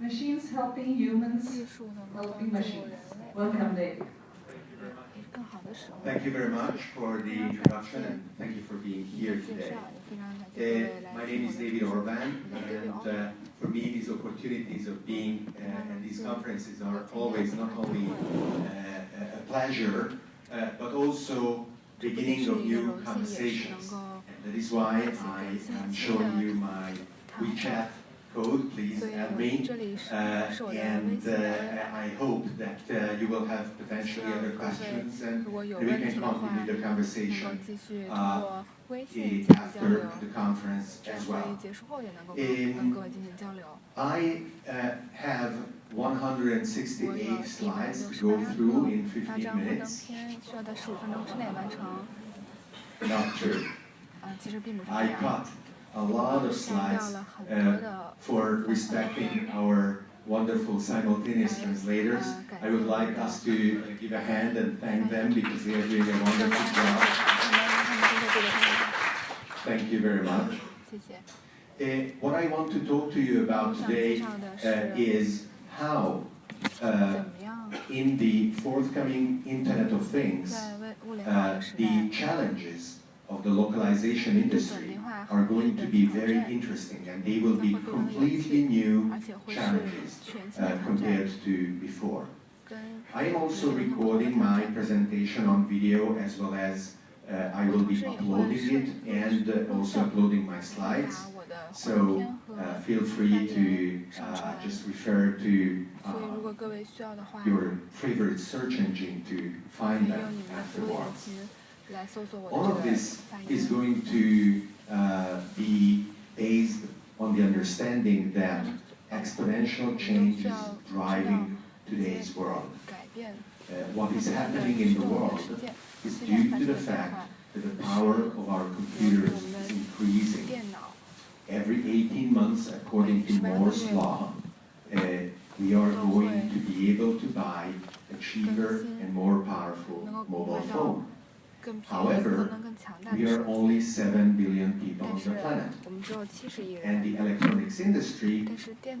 Machines helping humans, helping machines. Welcome, David. Thank you very much for the introduction and thank you for being here today. Uh, my name is David Orban and uh, for me these opportunities of being uh, at these conferences are always not only uh, a pleasure uh, but also beginning of new conversations. And that is why I am showing you my WeChat code, please add me. Uh, and uh, I hope that uh, you will have potentially other questions and we can continue the conversation uh, after the conference as well. I uh, have 168 slides to go through in 15 minutes. Not true. I cut a lot of slides uh, for respecting our wonderful simultaneous translators. I would like us to uh, give a hand and thank them because they are doing a wonderful job. Thank you very much. Uh, what I want to talk to you about today uh, is how uh, in the forthcoming Internet of Things, the challenges of the localization industry are going to be very interesting and they will be completely new challenges uh, compared to before. I am also recording my presentation on video as well as uh, I will be uploading it and uh, also uploading my slides. So uh, feel free to uh, just refer to uh, your favorite search engine to find that afterwards. All of this is going to uh, be based on the understanding that exponential change is driving today's world. Uh, what is happening in the world is due to the fact that the power of our computers is increasing. Every 18 months, according to Moore's law, uh, we are going to be able to buy a cheaper and more powerful mobile phone. However, we are only 7 billion people on the planet, and the electronics industry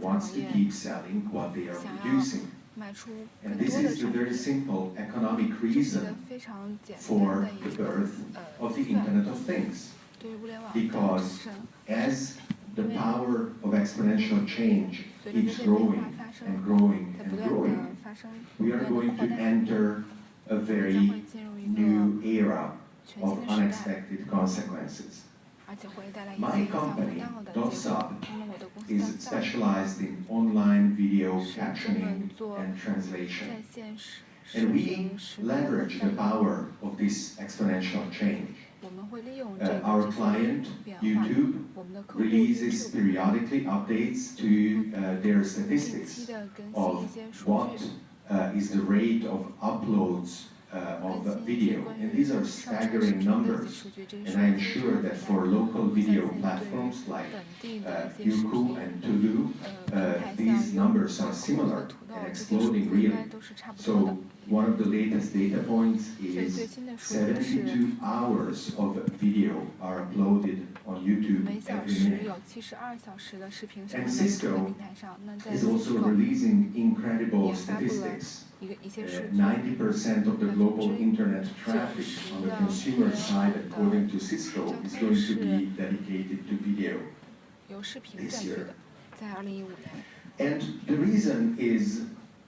wants to keep selling what they are producing. And this is the very simple economic reason for the birth of the Internet of Things. Because as the power of exponential change keeps growing and growing and growing, we are going to enter a very new era of unexpected consequences. My company, dotSUB, is specialized in online video captioning and translation. And we leverage the power of this exponential change. Uh, our client, YouTube, releases periodically updates to uh, their statistics of what is the rate of uploads uh, 更 of video. And these are staggering numbers. And I am sure that for local video platforms like Youku and Tudou, these numbers are similar and exploding really. So one of the latest data points is 72 hours of video are uploaded on YouTube every minute. And Cisco is also releasing incredible statistics. 90% uh, of the global internet traffic on the consumer side, according to Cisco, is going to be dedicated to video this year. And the reason is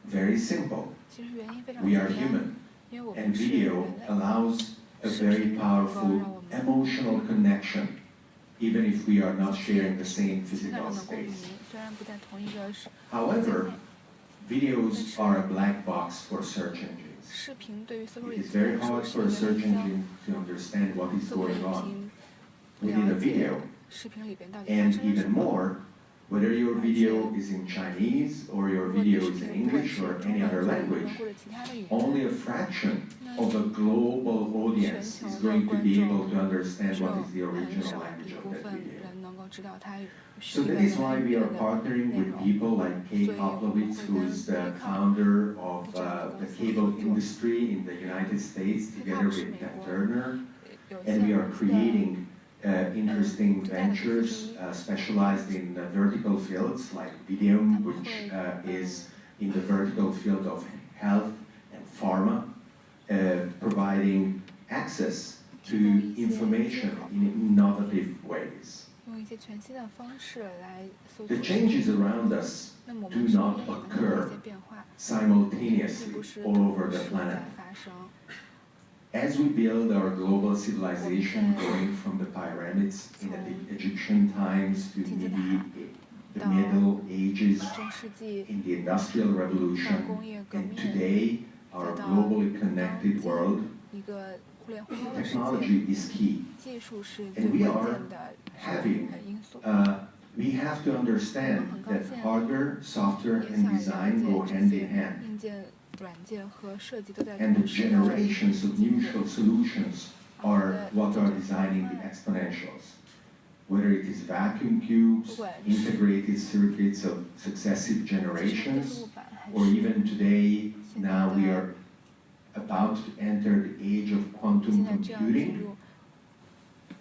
very simple. We are human, and video allows a very powerful emotional connection, even if we are not sharing the same physical space. However, Videos are a black box for search engines. It is very hard for a search engine to understand what is going on within a video. And even more, whether your video is in Chinese or your video is in English or any other language, only a fraction of a global audience is going to be able to understand what is the original language of that video. So that is why we are partnering with people like Kay Koplovitz, who is the founder of uh, the cable industry in the United States, together with Dan Turner, and we are creating uh, interesting ventures uh, specialized in vertical fields like Vidium, which is in the vertical field of health and pharma, uh, providing access to information in innovative ways. 用一些全新的方式来搜索 The 信 changes 息。 around us 那么我 do 们身 not 边也能有 occur 一些变化，并 simultaneously 不是 all 同 over the 时 planet. 在发生。 As we build our global civilization, going from the pyramids in the Egyptian times to maybe the Middle Ages, 中世纪 in the Industrial 到 Revolution, 工业革 and 命， today, our globally connected world, 一个互 Technology is key, and we are having. We have to understand that hardware, software, and design go hand in hand. And the generations of mutual solutions are what are designing the exponentials. Whether it is vacuum tubes, integrated circuits of successive generations, or even today, now we are about to enter the age of quantum computing,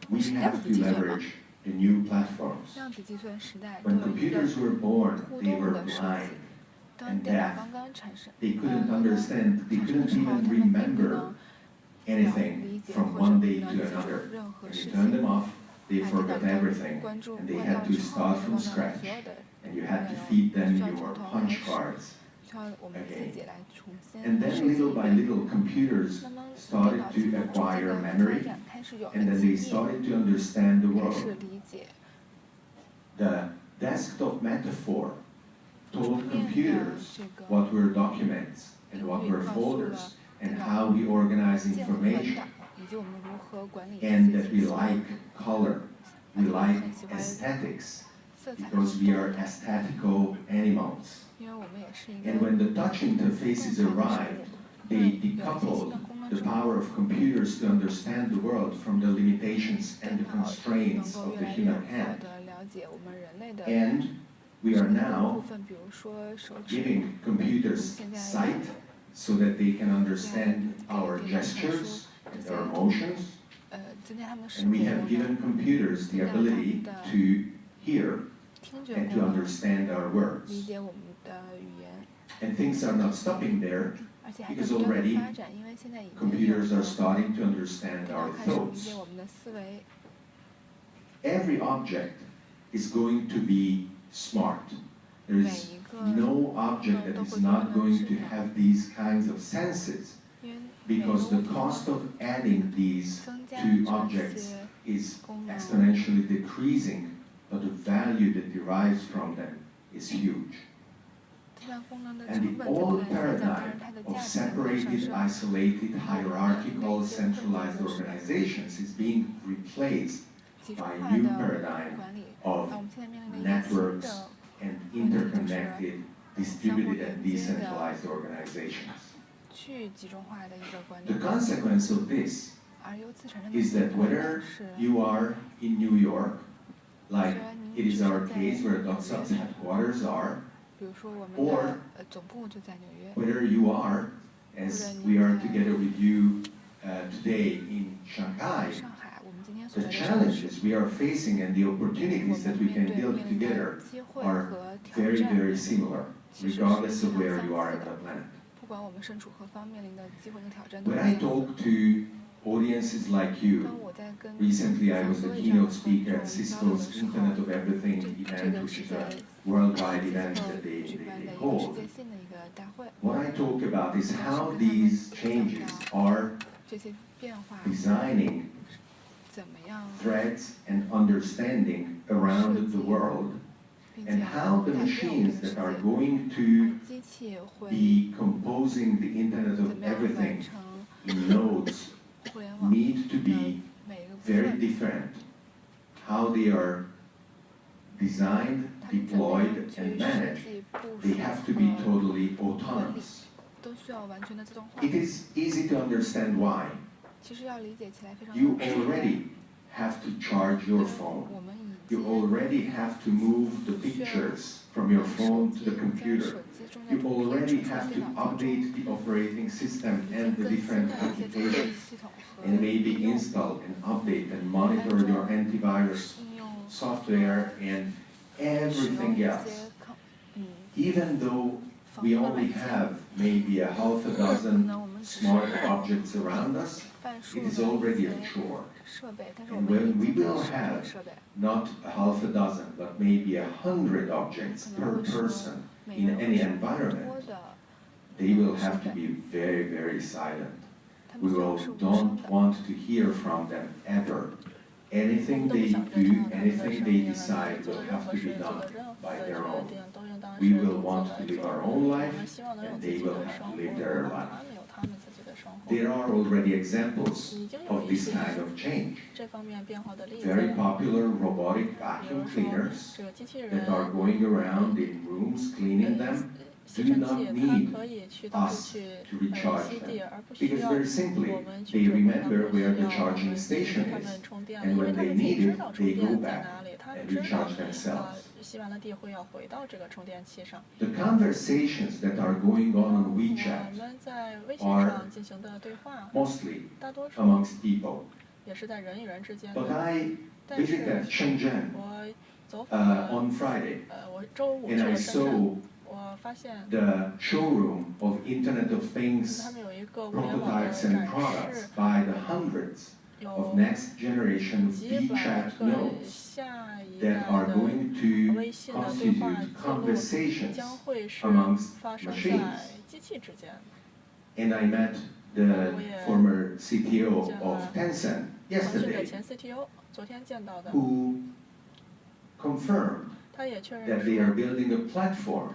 we have to leverage the new platforms. When computers were born, they were blind and deaf. They couldn't understand, they couldn't even remember anything from one day to another. When you turn them off, they forgot everything, and they had to start from scratch, and you had to feed them your punch cards. And then little by little, computers started to acquire memory, and then they started to understand the world. The desktop metaphor told computers what were documents and what were folders and how we organize information and that we like color, we like aesthetics because we are aesthetical animals. And when the touch interfaces arrived, they decoupled the power of computers to understand the world from the limitations and the constraints of the human hand. And we are now giving computers sight so that they can understand our gestures and our emotions. And we have given computers the ability to hear and to understand our words. And things are not stopping there because already computers are starting to understand our thoughts. Every object is going to be smart. There is no object that is not going to have these kinds of senses because the cost of adding these two objects is exponentially decreasing, but the value that derives from them is huge and the old paradigm of separated, isolated, hierarchical, centralized organizations is being replaced by a new paradigm of networks and interconnected, distributed and decentralized organizations. The consequence of this is that whether you are in New York, like it is our case where dotSUB's headquarters are, 比如说我们 or 的呃总部就在纽约， whether you are, as we are together with you uh, today in Shanghai, 上海，我们今天所 the 在的城市， challenges we are facing and the 我 opportunities that 们 we 面 can 对 build 面临 together 的机会 are 和挑 very, 战， very similar, 其实是 regardless 非 of 常 where 相 you are 似 on 的。 the planet. 不管我们身处何方，面临的机会和挑战都 When 是 I 相似的。 talk to audiences like you, 当我在跟 recently I was the 像各位这样的 keynote 观 speaker 众 at 交流的 Cisco's 时候， Internet of Everything 这这 event, 个 which 是 is 在 a worldwide events mm. that they, they, they hold. What I talk about is how these changes are designing threats and understanding around the world and how the machines that are going to be composing the Internet of Everything nodes need to be very different. How they are designed deployed and managed, they have to be totally autonomous. It is easy to understand why. You already have to charge your phone. You already have to move the pictures from your phone to the computer. You already have to update the operating system and the different applications, and maybe install and update and monitor your antivirus software and everything else. Even though we only have maybe a half a dozen smart objects around us, it is already a chore. And when we will have not a half a dozen, but maybe a hundred objects per person in any environment, they will have to be very, very silent. We will don't want to hear from them ever anything they do, anything they decide will have to be done by their own. We will want to live our own life, and they will have to live their life. There are already examples of this kind of change. Very popular robotic vacuum cleaners that are going around in rooms cleaning them 吸 do 尘 not 器，它 need 可以去到处 us 去 to 呃 recharge 吸 them. 地，而不需 Because 要 very simply, 我们 they 去指挥它 remember 们，需 the 要我 charging 们去 station 给它 is. 们充电，And 因为 when 它 they 们自己 need 知 it, 道充 they go 电在 back 哪里，它们 and 知道 recharge 呃 themselves. 吸完了地会要回到这个充电器上。The conversations that are going on on 我 WeChat 们在微信 are 上进行的对话，mostly 大多数 amongst people. 也是在人与人之间 But 的。I 但是 visited Shenzhen 我走访 uh, 了，on Friday 呃，我周五去 and I 了深圳 the showroom of Internet of Things prototypes and products by the hundreds of next-generation WeChat nodes that are going to constitute conversations amongst machines. And I met the former CTO of Tencent yesterday, who confirmed that they are building a platform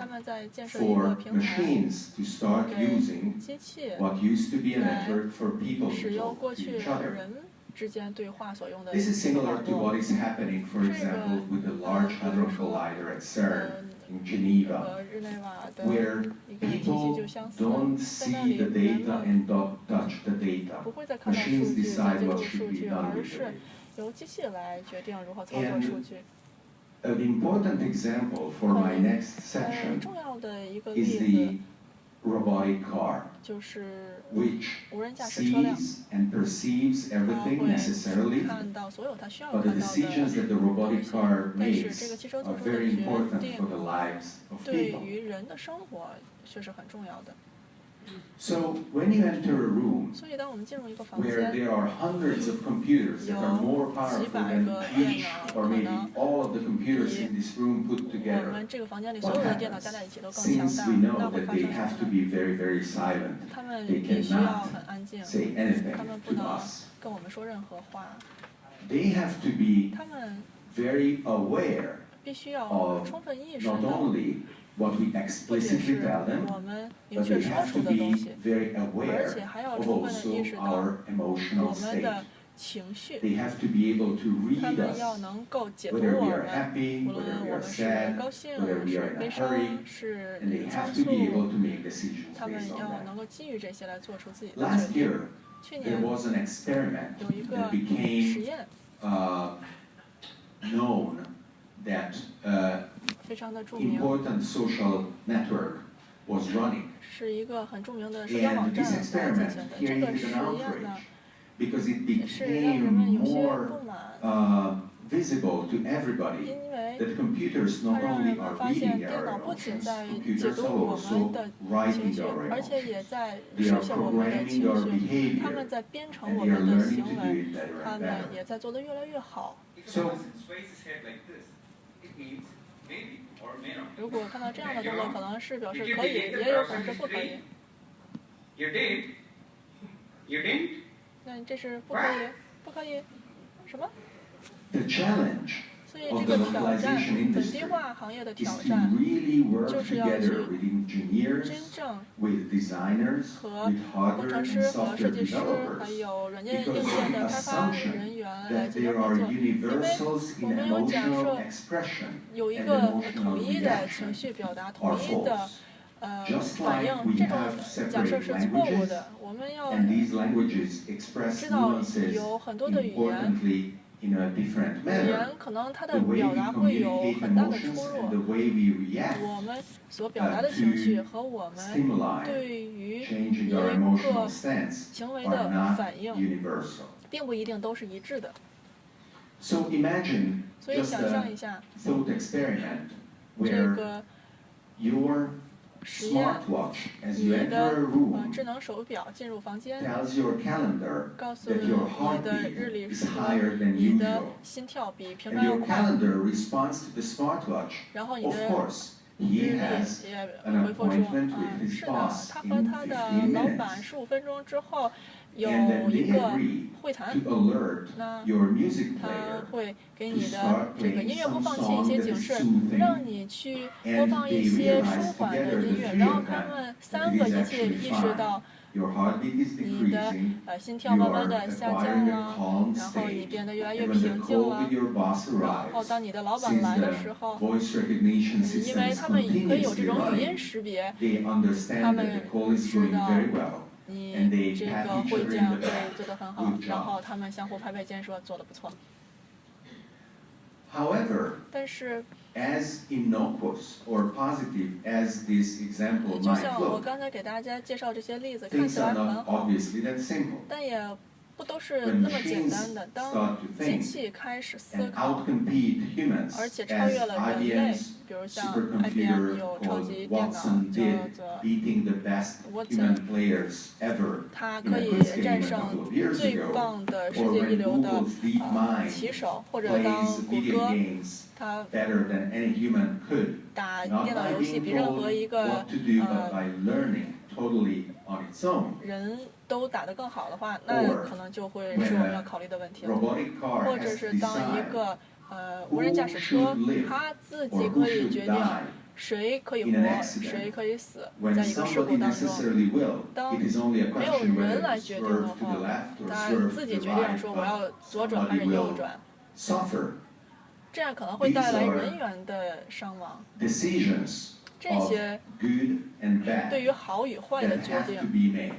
for machines to start using what used to be an effort for people to talk to each other. This is similar to what is happening, for example, with the Large Hadron Collider at CERN in Geneva, where people don't see the data and don't touch the data. Machines decide what should be done with it. An important example for my oh. next section is the robotic car, which sees and perceives everything necessarily, but the decisions that the robotic car makes are very important for the lives of people. So when you enter a room where there are hundreds of computers that are more powerful than each or maybe all of the computers in this room put together, what happens? Since we know that they have to be very, very silent, they cannot say anything to us. They have to be very aware of not only what we explicitly tell them, but we have to be very aware of also our emotional state. They have to be able to read us, whether we are happy, whether we are sad, whether we are in a hurry, and they have to be able to make decisions based on that. Last year, there was an experiment that became uh, known that uh, 是一个很著名的实验站进行的。一个实验呢，也是让人们有些不满，因为他们发现电脑不仅在解读我们的情绪，而且也在塑造我们的情绪，他们在编程我们的行为，他们也在做的越来越好。如果看到这样的动作，可能是表示可以，也有可能是不可以。那这是不可以，不可以，什么？The challenge. 所以这个挑战本地化行业的挑战就是要去真正和工程师和设计师还有软件硬件的开发人员来进行合作因为我们有假设有一个统一的情绪表达统一的呃反应这种假设是错误的我们要知道有很多的语言语言可能它的表达会有很大的出入，我们所表达的情绪和我们对于一个行为的反应，并不一定都是一致的。所以想象一下，这个。实验。你的智能手表进入房间，告诉你你的日历是你的心跳比平常要快。然后你的日历也回复说嗯是的他和他的老板十五分钟之后有一个会谈那他会给你的这个音乐播放器一些警示让你去播放一些舒缓的音乐然后他们三个一起意识到你的呃心跳慢慢的下降了，然后你变得越来越平静了，然后当你的老板来的时候，因为他们可以有这种语音识别，他们知道你这个会见会做得很好，然后他们相互拍拍肩说做得不错。However, 但是 as innocuous or positive as this example 就 might 像我 look, 刚才给大家介绍这些例子，看 things are 很 not 好，obviously that simple. 但也不都是 When 那么简 machines 单的。当 start to 机 think 器开始思 and 考，outcompete humans, 而且超 as 越了人类 IBM's，比如像 IBM 有超级电脑，叫做它可以战胜最棒的世界一流的棋手，或者当谷歌打电脑游戏比任何一个人都打得更好的话，那可能就会是我们要考虑的问题了，或者是当一个。呃无人驾驶车它自己可以决定谁可以活谁可以死在一个事故当中。当没有人来决定的话当然自己决定说我要左转还是右转。这样可能会带来人员的伤亡。这些对于好与坏的决定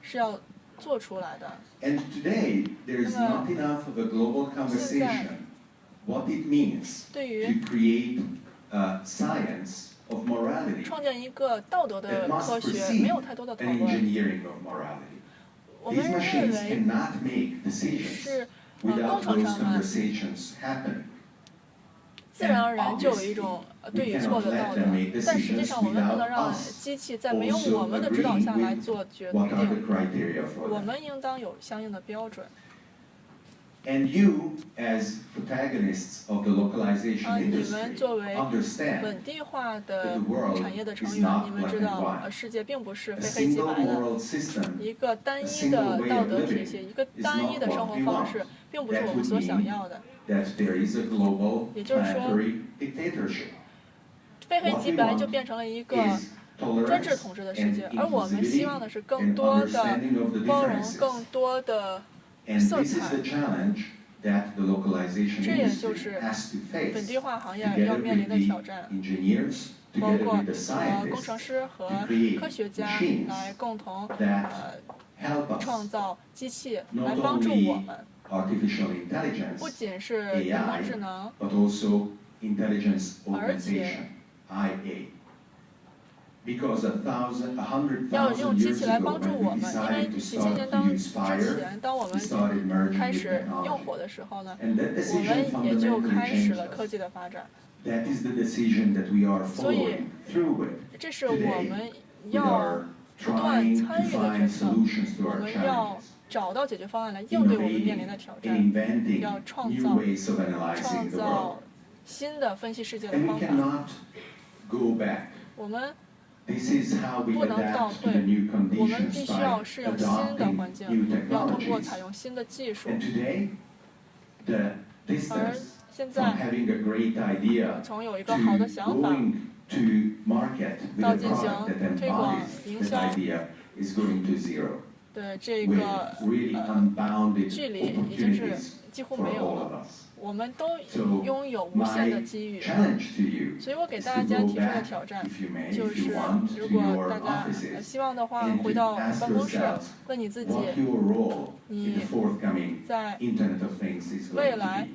是要 做出来的。 And today, there is 那么 not enough of a global conversation what it means 对于 to create a science of morality, 创建一个道德的 It must 科学， precede 没有太多的讨 an 论。 engineering of morality. 我 These 们认 machines 为 cannot make decisions 是呃 without 工程 those 上呢， conversations happening. 自然而然就有一种呃对与错的道德，但实际上我们不能让机器在没有我们的指导下来做决定，我们应当有相应的标准。And you, as protagonists of the 啊，localization 你们 industry, 作为 understand 本地化 that 的 the world 产业的 is 成员，not 你们 black 知 and 道世界并不是 A 非黑即 single 白的。moral system 一个单一的道德体系，一个单一的生活方式，并不是我们所想要的。that there is a global 也就是说非黑即白就变成了一个专制统治的世界，而我们希望的是更多的包容，更多的色 this is 彩 the challenge that the localization 这也就 industry 是 has to 本 face 地化行业 together 要面临 with 的 the 挑战，engineers, 包 together 括 with the 呃工程 scientists 师和 to create 科学家 machines 来共同 that 呃 help 创 us 造机器 Not 来帮助 only 我们，artificial 不 intelligence 仅是人工智能，but also intelligence 而且要用 thousand 机 years 器来 ago 帮助 when 我 we 们，因为 decided to 几千 start 年 to 当 use 之 fire, 前，当我 we 们 started merging 开 with 始用 technology. 火的时候呢，And that 我 decision 们也就 fundamentally 开始 changed 了科 us. 技的发展。That is the decision that we are 所以 following through with, 这是我们 with 要 our 不断 trying 参 to 与的 find 决策，solutions to 我 our 们要 challenges, 找到解决方案来应对我们面临的 innovating 挑 and 战，inventing 要创 new 造 ways of 创 analyzing the world. 造新的分析世界的 And 方 we 法。cannot go back. 我们不能倒退我们必须要适应新的环境，要通过采用新的技术。而现在，从有一个好的想法到进行推广营销，对这个距离已经是几乎没有我们都拥有无限的机遇。所以我给大家提出的挑战就是如果大家希望的话回到办公室问你自己你在未来